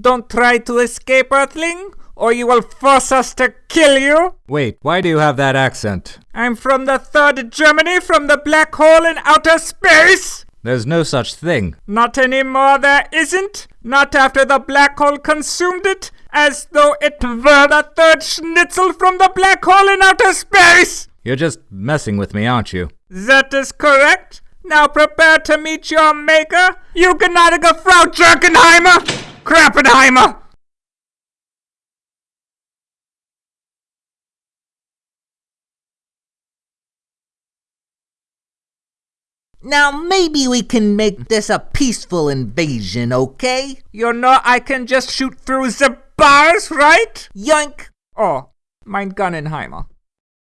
Don't try to escape, Earthling, or you will force us to kill you. Wait, why do you have that accent? I'm from the third Germany from the black hole in outer space. There's no such thing. Not anymore, there isn't. Not after the black hole consumed it, as though it were the third schnitzel from the black hole in outer space. You're just messing with me, aren't you? That is correct. Now prepare to meet your maker, you gnädige Frau Jerkenheimer, Krappenheimer. Now maybe we can make this a peaceful invasion, okay? You know I can just shoot through the bars, right? Yoink! Oh, mein Gunnenheimer.